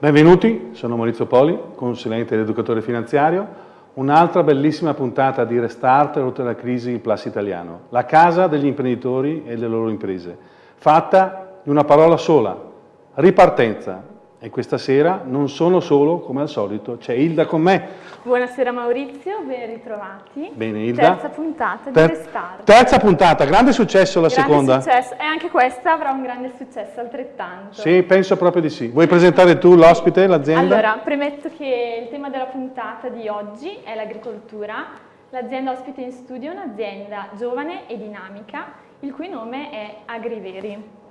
Benvenuti, sono Maurizio Poli, consulente ed educatore finanziario. Un'altra bellissima puntata di Restart oltre la crisi Plus Italiano, la casa degli imprenditori e delle loro imprese, fatta di una parola sola, ripartenza. E questa sera non sono solo, come al solito, c'è Ilda con me. Buonasera Maurizio, ben ritrovati. Bene Ilda. Terza puntata Ter- di Restart. Terza puntata, grande successo la grande seconda. successo e anche questa avrà un grande successo altrettanto. Sì, penso proprio di sì. Vuoi presentare tu l'ospite, l'azienda? Allora, premetto che il tema della puntata di oggi è l'agricoltura. L'azienda ospite in studio è un'azienda giovane e dinamica, il cui nome è Agriveri.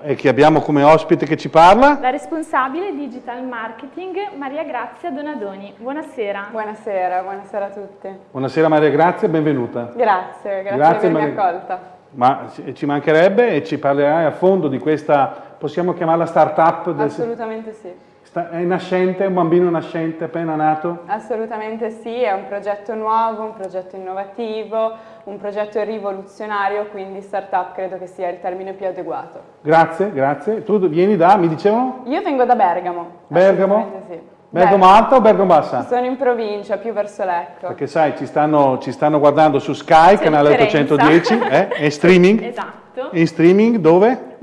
E che abbiamo come ospite che ci parla? La responsabile digital marketing Maria Grazia Donadoni. Buonasera. Buonasera, buonasera a tutti. Buonasera Maria Grazia, benvenuta. Grazie, grazie, Grazie, di avermi accolta. Ma ci mancherebbe e ci parlerai a fondo di questa, possiamo chiamarla start-up? del- Assolutamente sì. Sta- È nascente, un bambino nascente, appena nato? Assolutamente sì, è un progetto nuovo, un progetto innovativo, un progetto rivoluzionario, quindi startup credo che sia il termine più adeguato. Grazie, grazie. Tu vieni da, mi dicevano? Io vengo da Bergamo. Bergamo? Sì. Bergamo Alta o Bergamo Bassa? Sono in provincia, più verso Lecco. Perché sai, ci stanno, ci stanno guardando su Sky, canale differenza. 810, eh? e streaming. Esatto. In streaming dove?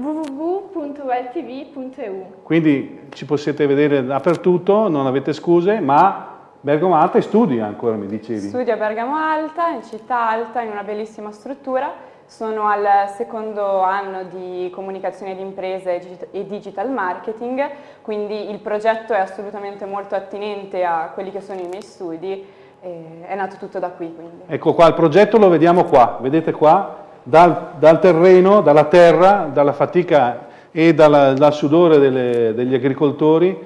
www.weltv.eu Quindi ci potete vedere dappertutto, non avete scuse, ma Bergamo Alta e studi ancora, mi dicevi. Studio a Bergamo Alta, in città alta, in una bellissima struttura. Sono al secondo anno di comunicazione di imprese e digit- digital marketing, quindi il progetto è assolutamente molto attinente a quelli che sono i miei studi, e è nato tutto da qui quindi. Ecco qua, il progetto lo vediamo qua, vedete qua, dal, dal terreno, dalla terra, dalla fatica e dalla- dal sudore delle- degli agricoltori,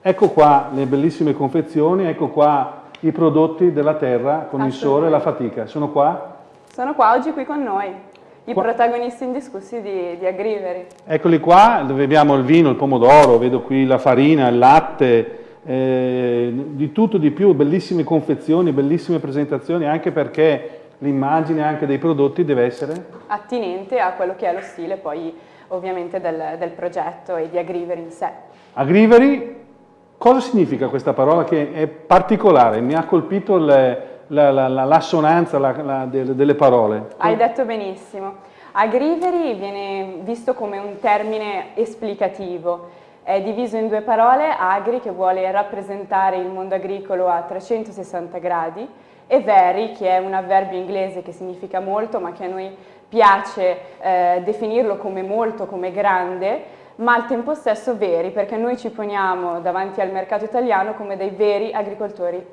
ecco qua le bellissime confezioni, ecco qua i prodotti della terra con il sole e la fatica, sono qua? Sono qua oggi qui con noi, i Qua- protagonisti indiscussi di, di Agriveri. Eccoli qua, dove abbiamo il vino, il pomodoro, vedo qui la farina, il latte, eh, di tutto di più, bellissime confezioni, bellissime presentazioni, anche perché l'immagine anche dei prodotti deve essere attinente a quello che è lo stile poi ovviamente del, del progetto e di Agriveri in sé. Agriveri, cosa significa questa parola che è particolare? Mi ha colpito le- la, la- la- l'assonanza la- la- delle, delle parole. Hai detto benissimo. Agriveri viene visto come un termine esplicativo, è diviso in due parole, agri che vuole rappresentare il mondo agricolo a 360 gradi e veri che è un avverbio inglese che significa molto ma che a noi piace eh, definirlo come molto, come grande, ma al tempo stesso veri perché noi ci poniamo davanti al mercato italiano come dei veri agricoltori eh,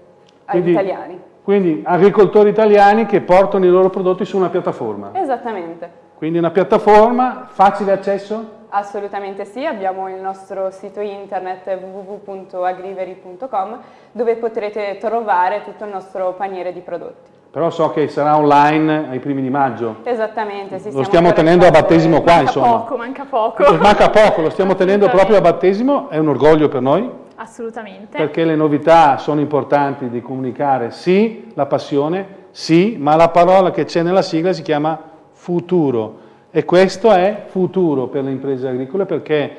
Quindi- italiani. Quindi agricoltori italiani che portano i loro prodotti su una piattaforma. Esattamente. Quindi una piattaforma, facile accesso? Assolutamente sì, abbiamo il nostro sito internet www.agriveri.com dove potrete trovare tutto il nostro paniere di prodotti. Però so che sarà online ai primi di maggio. Esattamente, sì, Lo stiamo tenendo a battesimo qua, Manca insomma. poco, manca poco. Manca poco, lo stiamo tenendo proprio a battesimo, è un orgoglio per noi, Assolutamente. perché le novità sono importanti di comunicare, sì, la passione, sì, ma la parola che c'è nella sigla si chiama futuro. E questo è futuro per le imprese agricole perché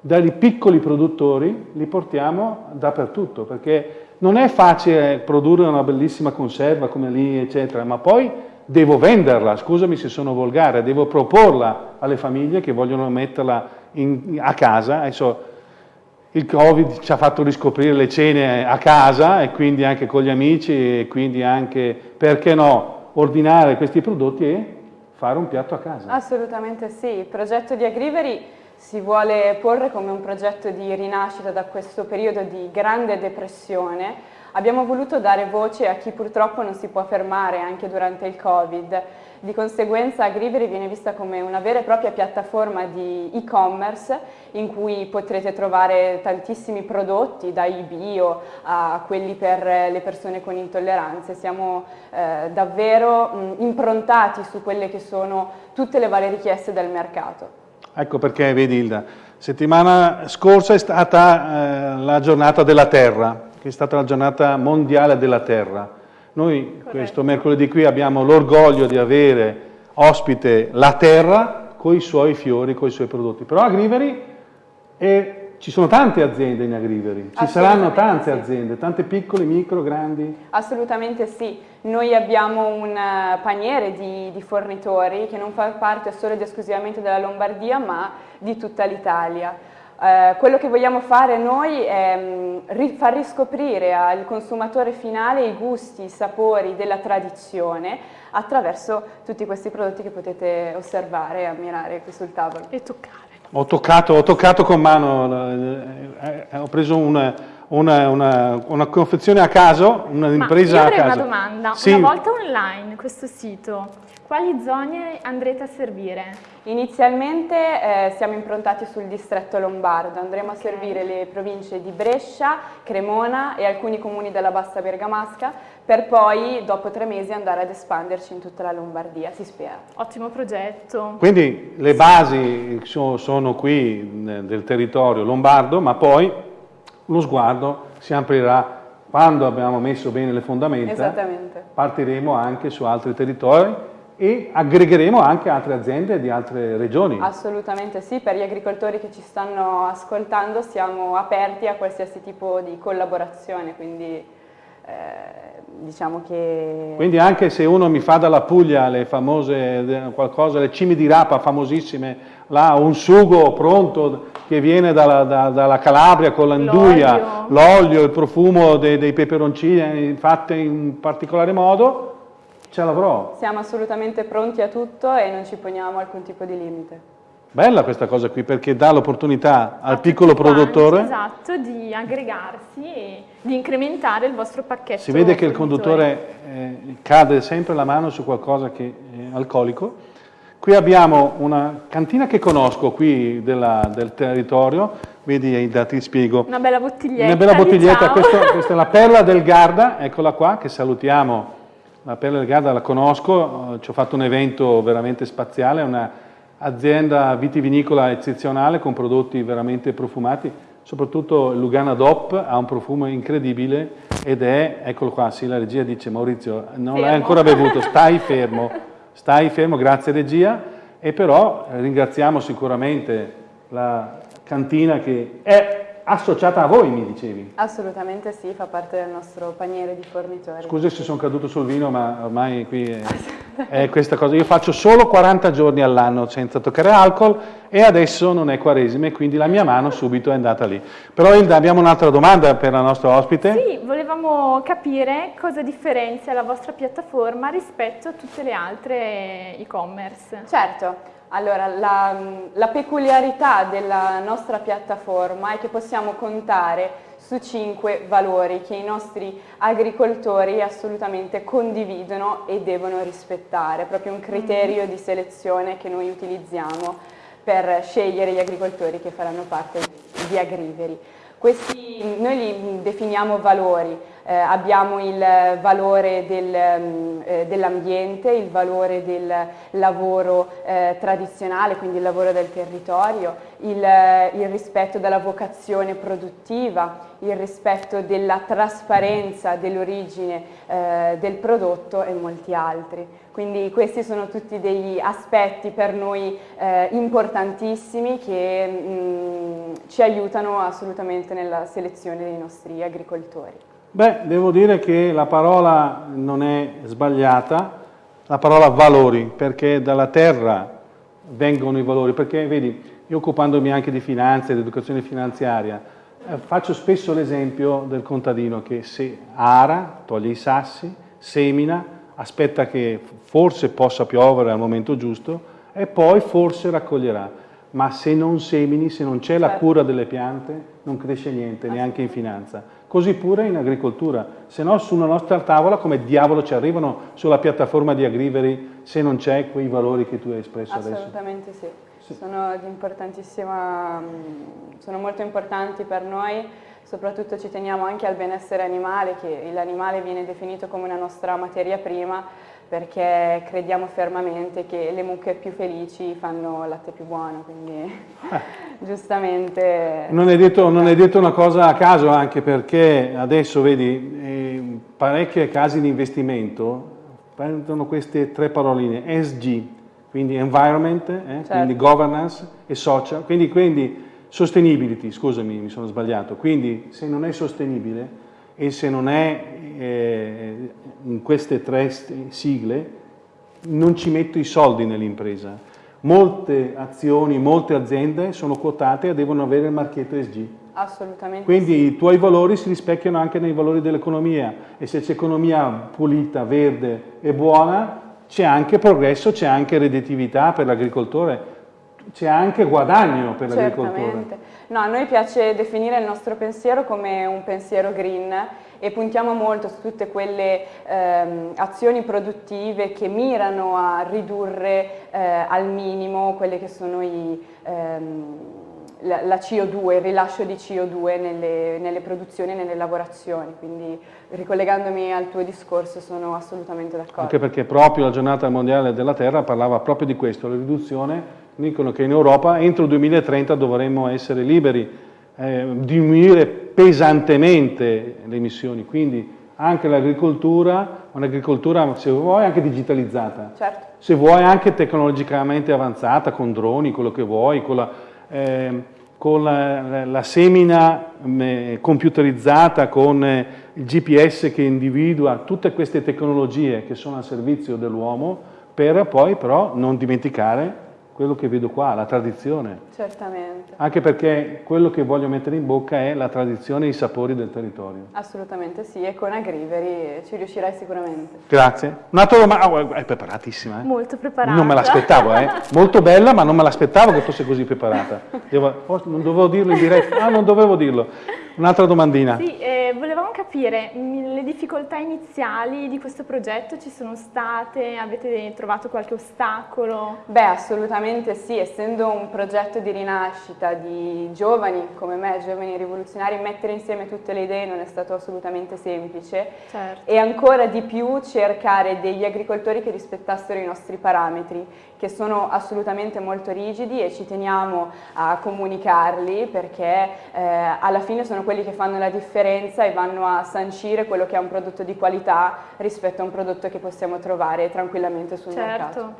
dai piccoli produttori li portiamo dappertutto, perché non è facile produrre una bellissima conserva come lì, eccetera, ma poi devo venderla, scusami se sono volgare, devo proporla alle famiglie che vogliono metterla in- a casa. Adesso il Covid ci ha fatto riscoprire le cene a casa e quindi anche con gli amici e quindi anche, perché no, ordinare questi prodotti e fare un piatto a casa. Assolutamente sì, il progetto di Agriveri si vuole porre come un progetto di rinascita da questo periodo di grande depressione. Abbiamo voluto dare voce a chi purtroppo non si può fermare anche durante il Covid. Di conseguenza Agriveri viene vista come una vera e propria piattaforma di e-commerce in cui potrete trovare tantissimi prodotti, dai bio a quelli per le persone con intolleranze. Siamo eh, davvero mh, improntati su quelle che sono tutte le varie richieste del mercato. Ecco perché, vedi Hilda, settimana scorsa è stata eh, la giornata della Terra, che è stata la giornata mondiale della Terra. Noi questo mercoledì qui abbiamo l'orgoglio di avere ospite la Terra con i suoi fiori, con i suoi prodotti. Però Agriveri è ci sono tante aziende in Agriveri, ci saranno tante sì. aziende, tante piccole, micro, grandi? Assolutamente sì, noi abbiamo un eh, paniere di, di fornitori che non fa parte solo ed esclusivamente della Lombardia ma di tutta l'Italia. Eh, quello che vogliamo fare noi è mh, ri far riscoprire al consumatore finale i gusti, i sapori della tradizione attraverso tutti questi prodotti che potete osservare e ammirare qui sul tavolo. E toccare. Ho toccato, ho toccato con mano, eh, eh, ho preso una, una, una, una, confezione a caso, un'impresa a caso. Ma io avrei una domanda, sì. una volta online questo sito, quali zone andrete a servire? Inizialmente eh, siamo improntati sul distretto lombardo, andremo a servire le province di Brescia, Cremona e alcuni comuni della Bassa Bergamasca per poi dopo tre mesi andare ad espanderci in tutta la Lombardia, si spera. Ottimo progetto. Quindi le basi sono qui del territorio lombardo, ma poi lo sguardo si aprirà quando abbiamo messo bene le fondamenta, partiremo anche su altri territori e aggregheremo anche altre aziende di altre regioni. Assolutamente sì, per gli agricoltori che ci stanno ascoltando siamo aperti a qualsiasi tipo di collaborazione, quindi eh, diciamo che... Quindi anche se uno mi fa dalla Puglia le famose, qualcosa, le cime di rapa famosissime, là un sugo pronto che viene dalla, da, dalla Calabria con l'anduia, l'olio, il profumo dei, dei peperoncini fatte in particolare modo, ce l'avrò. Siamo assolutamente pronti a tutto e non ci poniamo alcun tipo di limite. Bella questa cosa qui perché dà l'opportunità al piccolo produttore esatto, di aggregarsi e di incrementare il vostro pacchetto. Si vede che il conduttore eh, cade sempre la mano su qualcosa che è alcolico. Qui abbiamo una cantina che conosco qui della, del territorio, vedi, ti spiego. Una bella bottiglietta. Una bella bottiglietta, diciamo. questa, questa è la perla del Garda, eccola qua, che salutiamo la Perla del Garda la conosco, ci ho fatto un evento veramente spaziale, è un'azienda vitivinicola eccezionale con prodotti veramente profumati, soprattutto il Lugana DOP ha un profumo incredibile ed è, eccolo qua, sì la regia dice Maurizio, non l'hai ancora bevuto, stai fermo, stai fermo, grazie regia, e però ringraziamo sicuramente la cantina che è associata a voi, mi dicevi? Assolutamente sì, fa parte del nostro paniere di fornitori. Scusi se sono caduto sul vino, ma ormai qui è, è questa cosa. Io faccio solo 40 giorni all'anno senza toccare alcol e adesso non è quaresima e quindi la mia mano subito è andata lì. Però Ilda, abbiamo un'altra domanda per la nostra ospite. Sì, volevamo capire cosa differenzia la vostra piattaforma rispetto a tutte le altre e-commerce. Certo. Allora, la, la, peculiarità della nostra piattaforma è che possiamo contare su cinque valori che i nostri agricoltori assolutamente condividono e devono rispettare, proprio un criterio di selezione che noi utilizziamo per scegliere gli agricoltori che faranno parte di Agriveri. Questi, noi li definiamo valori, eh, abbiamo il valore del, mm, eh, dell'ambiente, il valore del lavoro eh, tradizionale, quindi il lavoro del territorio, il, eh, il rispetto della vocazione produttiva, il rispetto della trasparenza dell'origine eh, del prodotto e molti altri. Quindi questi sono tutti degli aspetti per noi eh, importantissimi che mh, mm, ci aiutano assolutamente nella selezione dei nostri agricoltori. Beh, devo dire che la parola non è sbagliata, la parola valori, perché dalla terra vengono i valori, perché vedi, io occupandomi anche di finanze, di educazione finanziaria, eh, faccio spesso l'esempio del contadino che se ara, toglie i sassi, semina, aspetta che forse possa piovere al momento giusto e poi forse raccoglierà. Ma se non semini, se non c'è la certo. cura delle piante, non cresce niente, neanche in finanza. Così pure in agricoltura, se no sulla nostra tavola come diavolo ci arrivano sulla piattaforma di Agriveri se non c'è quei valori che tu hai espresso Assolutamente adesso? Assolutamente sì, Sono, mm, sono molto importanti per noi, soprattutto ci teniamo anche al benessere animale, che l'animale viene definito come una nostra materia prima, perché crediamo fermamente che le mucche più felici fanno latte più buono, quindi eh. giustamente... Non è, detto, non è, detto, una cosa a caso anche perché adesso vedi eh, parecchi casi di investimento prendono queste tre paroline, SG, quindi environment, eh, certo. quindi governance e social, quindi, quindi Sustainability, scusami, mi sono sbagliato. Quindi se non è sostenibile e se non è eh, in queste tre sigle, non ci metto i soldi nell'impresa. Molte azioni, molte aziende sono quotate e devono avere il marchetto ESG. Assolutamente. Quindi sì. i tuoi valori si rispecchiano anche nei valori dell'economia e se c'è economia pulita, verde e buona, c'è anche progresso, c'è anche redditività per l'agricoltore c'è anche guadagno per l'agricoltore. No, a noi piace definire il nostro pensiero come un pensiero green e puntiamo molto su tutte quelle ehm, azioni produttive che mirano a ridurre eh, al minimo quelle che sono i... Ehm, la, la, CO2, il rilascio di CO2 nelle, nelle produzioni e nelle lavorazioni, quindi ricollegandomi al tuo discorso sono assolutamente d'accordo. Anche perché proprio la giornata mondiale della Terra parlava proprio di questo, la riduzione, dicono che in Europa entro il 2030 dovremmo essere liberi, eh, diminuire pesantemente le emissioni, quindi anche l'agricoltura, un'agricoltura se vuoi anche digitalizzata, certo. se vuoi anche tecnologicamente avanzata, con droni, quello che vuoi, con la, eh, con la, la semina eh, computerizzata, con eh, il GPS che individua tutte queste tecnologie che sono al servizio dell'uomo, per poi però non dimenticare quello che vedo qua, la tradizione. Certamente. Anche perché quello che voglio mettere in bocca è la tradizione e i sapori del territorio. Assolutamente sì, e con Agriveri ci riuscirai sicuramente. Grazie. Un'altra domanda, oh, è preparatissima, eh? Molto preparata. Non me l'aspettavo, eh? Molto bella, ma non me l'aspettavo che fosse così preparata. Devo, oh, non dovevo dirlo in diretta, ah, non dovevo dirlo. Un'altra domandina. Sì, eh, volevamo capire le difficoltà iniziali di questo progetto ci sono state? Avete trovato qualche ostacolo? Beh, assolutamente sì, essendo un progetto di rinascita di giovani come me, giovani rivoluzionari, mettere insieme tutte le idee non è stato assolutamente semplice certo. e ancora di più cercare degli agricoltori che rispettassero i nostri parametri, che sono assolutamente molto rigidi e ci teniamo a comunicarli perché eh, alla fine sono quelli che fanno la differenza e vanno a sancire quello che è un prodotto di qualità rispetto a un prodotto che possiamo trovare tranquillamente sul certo. mercato.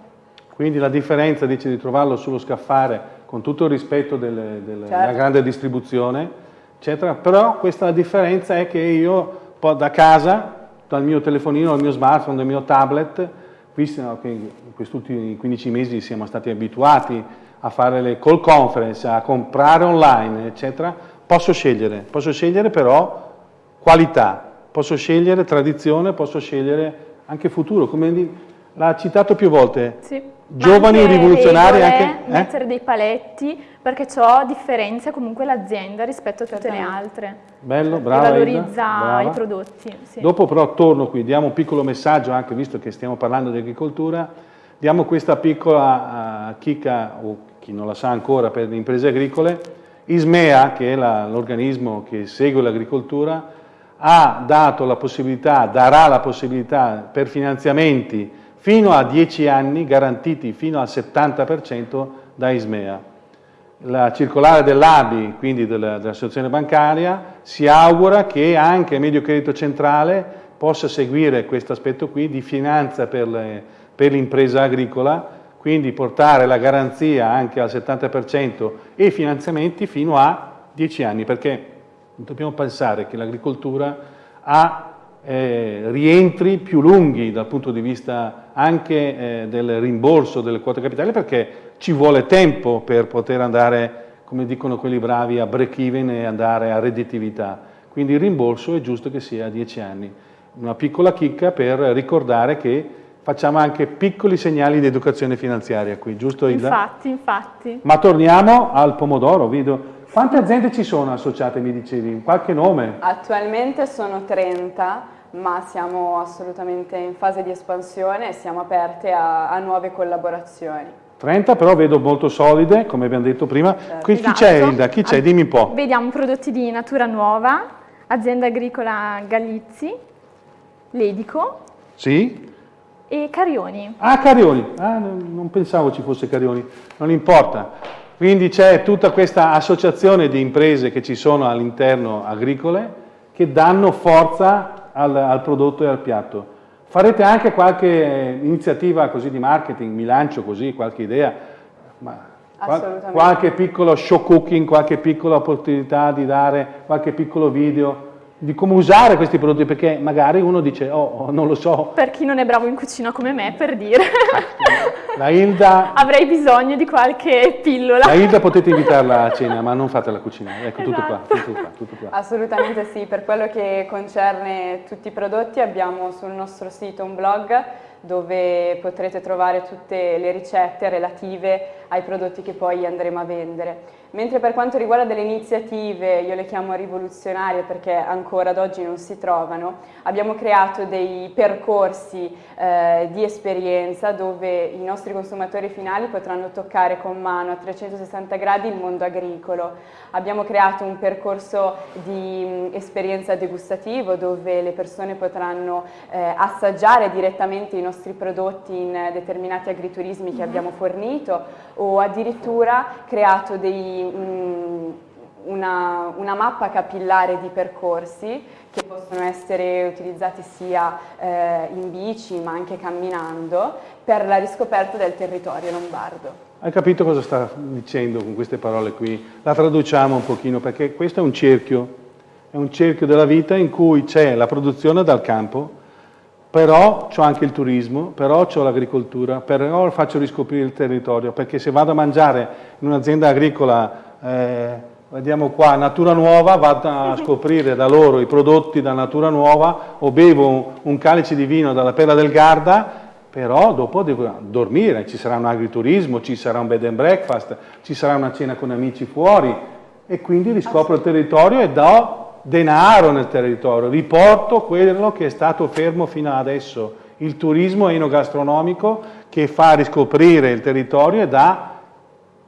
Quindi la differenza dice di trovarlo sullo scaffale con tutto il rispetto delle, delle, certo. della grande distribuzione, eccetera, però questa differenza è che io da casa, dal mio telefonino, dal mio smartphone, dal mio tablet, che in questi ultimi 15 mesi siamo stati abituati a fare le call conference, a comprare online, eccetera, posso scegliere, posso scegliere però qualità, posso scegliere tradizione, posso scegliere anche futuro, come l'ha citato più volte. Sì. Giovani anche rivoluzionari regole, anche eh? mettere dei paletti perché ciò differenzia comunque l'azienda rispetto a tutte le altre. Bello, brava. E valorizza brava. i prodotti. Sì. Dopo però torno qui, diamo un piccolo messaggio anche visto che stiamo parlando di agricoltura, diamo questa piccola uh, chicca o chi non la sa ancora per le imprese agricole Ismea, che è l'organismo che segue l'agricoltura, ha dato la possibilità, darà la possibilità per finanziamenti fino a 10 anni garantiti fino al 70% da Ismea. La circolare dell'ABI, quindi dell'associazione bancaria, si augura che anche il Medio Credito Centrale possa seguire questo aspetto qui di finanza per l'impresa agricola quindi portare la garanzia anche al 70% e i finanziamenti fino a 10 anni, perché dobbiamo pensare che l'agricoltura ha eh, rientri più lunghi dal punto di vista anche eh, del rimborso delle quote capitali, perché ci vuole tempo per poter andare, come dicono quelli bravi, a break even e andare a redditività. Quindi il rimborso è giusto che sia a 10 anni. Una piccola chicca per ricordare che facciamo anche piccoli segnali di educazione finanziaria qui, giusto Ilda? Infatti, infatti. Ma torniamo al pomodoro, vedo. Quante aziende ci sono associate, mi dicevi? Qualche nome? Attualmente sono 30, ma siamo assolutamente in fase di espansione e siamo aperte a, a nuove collaborazioni. 30 però vedo molto solide, come abbiamo detto prima. Certo. Qui, esatto. Chi c'è Ilda? Chi c'è? Dimmi un po'. Vediamo prodotti di natura nuova, azienda agricola Galizzi, Ledico. Sì e Carioni. Ah, Carioni, ah, non pensavo ci fosse Carioni, non importa. Quindi c'è tutta questa associazione di imprese che ci sono all'interno agricole che danno forza al, al, prodotto e al piatto. Farete anche qualche iniziativa così di marketing, mi lancio così, qualche idea? Ma. Qualche piccolo show cooking, qualche piccola opportunità di dare qualche piccolo video di come usare questi prodotti perché magari uno dice oh, oh non lo so. Per chi non è bravo in cucina come me per dire. La Hilda avrei bisogno di qualche pillola. La Hilda potete invitarla a cena ma non fate la cucina ecco esatto. tutto, qua, tutto, qua, tutto qua. Assolutamente sì per quello che concerne tutti i prodotti abbiamo sul nostro sito un blog dove potrete trovare tutte le ricette relative ai prodotti che poi andremo a vendere. Mentre per quanto riguarda delle iniziative, io le chiamo rivoluzionarie perché ancora ad oggi non si trovano, abbiamo creato dei percorsi eh, di esperienza dove i nostri consumatori finali potranno toccare con mano a 360 gradi il mondo agricolo. Abbiamo creato un percorso di mh, esperienza degustativo dove le persone potranno eh, assaggiare direttamente i nostri prodotti in determinati agriturismi che abbiamo fornito o addirittura creato dei, mh, una, una, mappa capillare di percorsi che possono essere utilizzati sia eh, in bici ma anche camminando per la riscoperta del territorio lombardo. Hai capito cosa sta dicendo con queste parole qui? La traduciamo un pochino perché questo è un cerchio, è un cerchio della vita in cui c'è la produzione dal campo, però ho anche il turismo, però ho l'agricoltura, però faccio riscoprire il territorio, perché se vado a mangiare in un'azienda agricola, eh, vediamo qua, Natura Nuova, vado a scoprire da loro i prodotti da Natura Nuova o bevo un, calice di vino dalla Perla del Garda, però dopo devo dormire, ci sarà un agriturismo, ci sarà un bed and breakfast, ci sarà una cena con amici fuori e quindi riscopro il territorio e do denaro nel territorio, riporto quello che è stato fermo fino adesso, il turismo enogastronomico che fa riscoprire il territorio e dà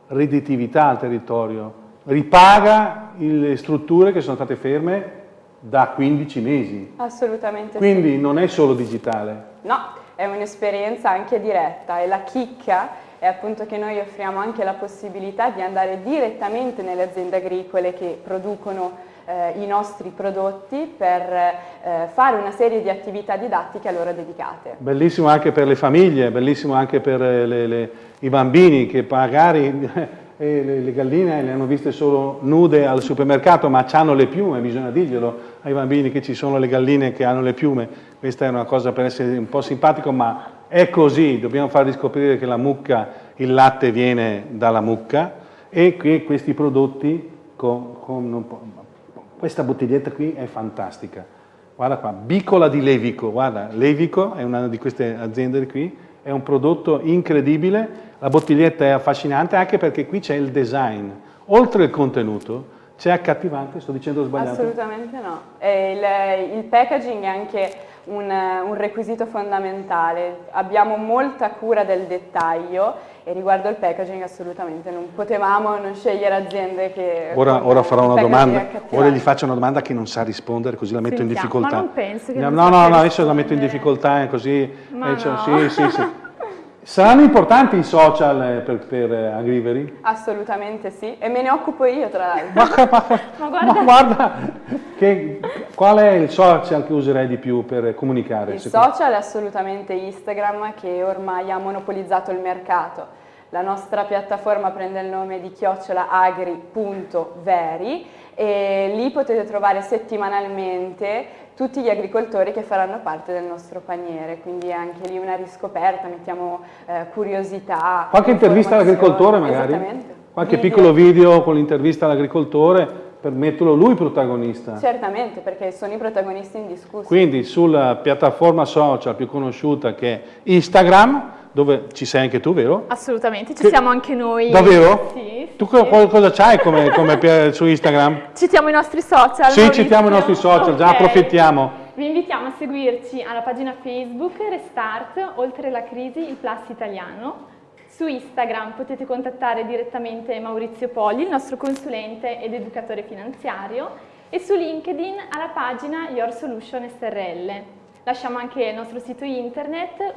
redditività al territorio, ripaga le strutture che sono state ferme da 15 mesi. Assolutamente Quindi sì. non è solo digitale. No, è un'esperienza anche diretta e la chicca è appunto che noi offriamo anche la possibilità di andare direttamente nelle aziende agricole che producono eh, i nostri prodotti per eh, fare una serie di attività didattiche a loro dedicate. Bellissimo anche per le famiglie, bellissimo anche per le, le, i bambini che magari eh, le, le, galline le hanno viste solo nude al supermercato ma hanno le piume, bisogna dirglielo ai bambini che ci sono le galline che hanno le piume, questa è una cosa per essere un po' simpatico ma è così, dobbiamo far riscoprire che la mucca, il latte viene dalla mucca e che questi prodotti con, con questa bottiglietta qui è fantastica. Guarda qua, Bicola di Levico, guarda, Levico è una di queste aziende qui, è un prodotto incredibile, la bottiglietta è affascinante anche perché qui c'è il design, oltre il contenuto, c'è accattivante, sto dicendo sbagliato? Assolutamente no, il, il packaging è anche un, un, requisito fondamentale, abbiamo molta cura del dettaglio e riguardo al packaging assolutamente non potevamo non scegliere aziende che... Ora, ora farò una domanda, ora gli faccio una domanda che non sa rispondere così la metto Sentiamo, in difficoltà. Ma non penso che no, no, no, adesso la metto in difficoltà così... Eh, no. Sì, sì, sì. Saranno importanti i social eh, per, per eh, Agrivery? Assolutamente sì, e me ne occupo io tra l'altro. Ma, ma, ma, guarda, ma guarda che, qual è il social che userei di più per comunicare? Il social è assolutamente Instagram che ormai ha monopolizzato il mercato. La nostra piattaforma prende il nome di chiocciolaagri.veri e lì potete trovare settimanalmente tutti gli agricoltori che faranno parte del nostro paniere, quindi anche lì una riscoperta, mettiamo eh, curiosità. Qualche intervista all'agricoltore magari? Esattamente. Qualche video. piccolo video con l'intervista all'agricoltore per metterlo lui protagonista. Certamente, perché sono i protagonisti indiscussi. Quindi sulla piattaforma social più conosciuta che è Instagram, dove ci sei anche tu, vero? Assolutamente, ci che... siamo anche noi. Davvero? Sì. Tu cosa c'hai come, come su Instagram? Citiamo i nostri social. Sì, Maurizio. citiamo i nostri social, okay. già approfittiamo. Vi invitiamo a seguirci alla pagina Facebook Restart, oltre la crisi, il Plus italiano. Su Instagram potete contattare direttamente Maurizio Poli, il nostro consulente ed educatore finanziario, e su LinkedIn alla pagina Your Solution SRL. Lasciamo anche il nostro sito internet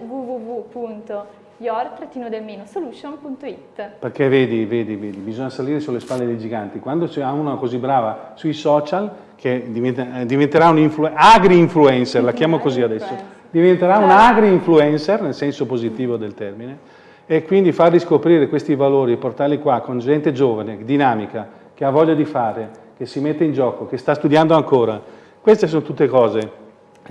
www.your-solution.it Perché vedi, vedi, vedi, bisogna salire sulle spalle dei giganti. Quando c'è una così brava sui social, che diventa, diventerà un agri-influencer, la chiamo così adesso, diventerà un agri-influencer, nel senso positivo del termine, e quindi far riscoprire questi valori, portarli qua con gente giovane, dinamica, che ha voglia di fare, che si mette in gioco, che sta studiando ancora. Queste sono tutte cose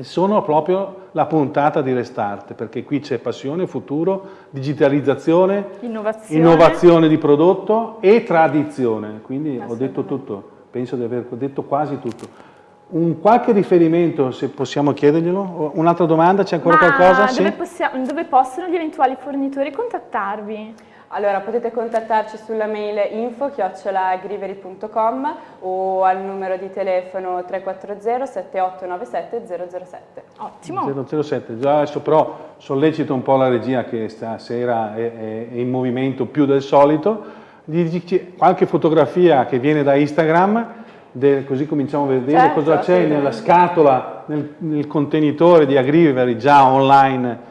sono proprio la puntata di Restart, perché qui c'è passione, futuro, digitalizzazione, Innovazione. innovazione di prodotto e tradizione. Quindi ho detto tutto, penso di aver detto quasi tutto. Un qualche riferimento, se possiamo chiederglielo? Un'altra domanda, c'è ancora Ma qualcosa? Dove, Sì? possiamo- dove possono gli eventuali fornitori contattarvi? Allora potete contattarci sulla mail info-agrivery.com o al numero di telefono 340 7897 007. Ottimo. 007, già adesso però sollecito un po' la regia che stasera è, è- è in movimento più del solito, Gli dici qualche fotografia che viene da Instagram, del- così cominciamo a vedere Certo, cosa c'è nella scatola, nel, nel contenitore di Agrivery già online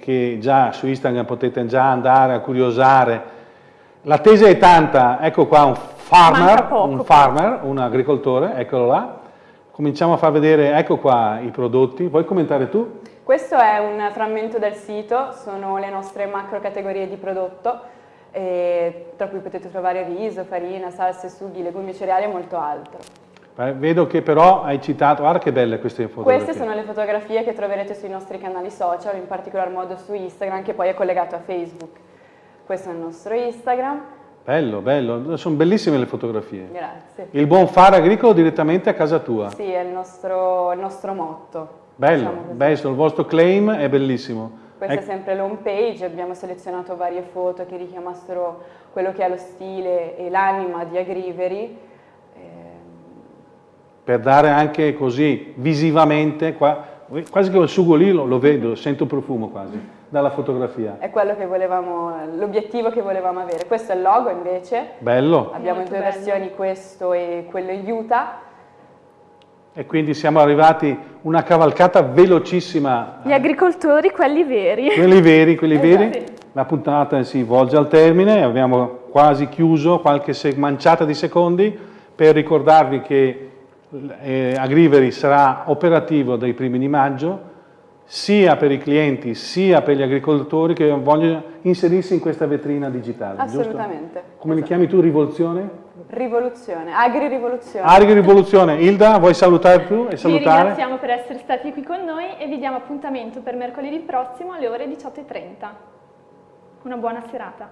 che già su Instagram potete già andare a curiosare. La tesa è tanta, ecco qua un farmer, poco, un farmer, un agricoltore, eccolo là. Cominciamo a far vedere, ecco qua i prodotti. Vuoi commentare tu? Questo è un frammento del sito, sono le nostre macro categorie di prodotto, tra cui potete trovare riso, farina, salse, sughi, legumi e cereali e molto altro. Eh, Vedo che però hai citato, guarda che belle queste fotografie. Queste sono le fotografie che troverete sui nostri canali social, in particolar modo su Instagram, che poi è collegato a Facebook. Questo è il nostro Instagram, Bello, bello, sono bellissime le fotografie. grazie. Il buon fare agricolo direttamente a casa tua. Sì, è il nostro, il nostro motto. Bello, diciamo bello, il vostro claim è bellissimo. Questa Ecco, è sempre l'home page, abbiamo selezionato varie foto che richiamassero quello che è lo stile e l'anima di Agrivery. Per dare anche così visivamente, qua, quasi che il sugo lì lo, lo vedo, sento profumo quasi, dalla fotografia. È quello che volevamo, l'obiettivo che volevamo avere. Questo è il logo invece, Bello. abbiamo Molto due bello. versioni, questo e quello Utah. E quindi siamo arrivati una cavalcata velocissima. Gli agricoltori, quelli veri. Quelli veri, quelli Esatto. veri. La puntata si volge al termine, abbiamo quasi chiuso qualche se- manciata di secondi per ricordarvi che eh, Agrivery sarà operativo dai primi di maggio sia per i clienti sia per gli agricoltori che vogliono inserirsi in questa vetrina digitale. giusto? Assolutamente. Come li Esatto. chiami tu, rivoluzione? Rivoluzione, agri-rivoluzione. Agri-rivoluzione. Ilda, vuoi salutare tu e Vi salutare? ringraziamo per essere stati qui con noi e vi diamo appuntamento per mercoledì prossimo alle ore 18.30. Una buona serata.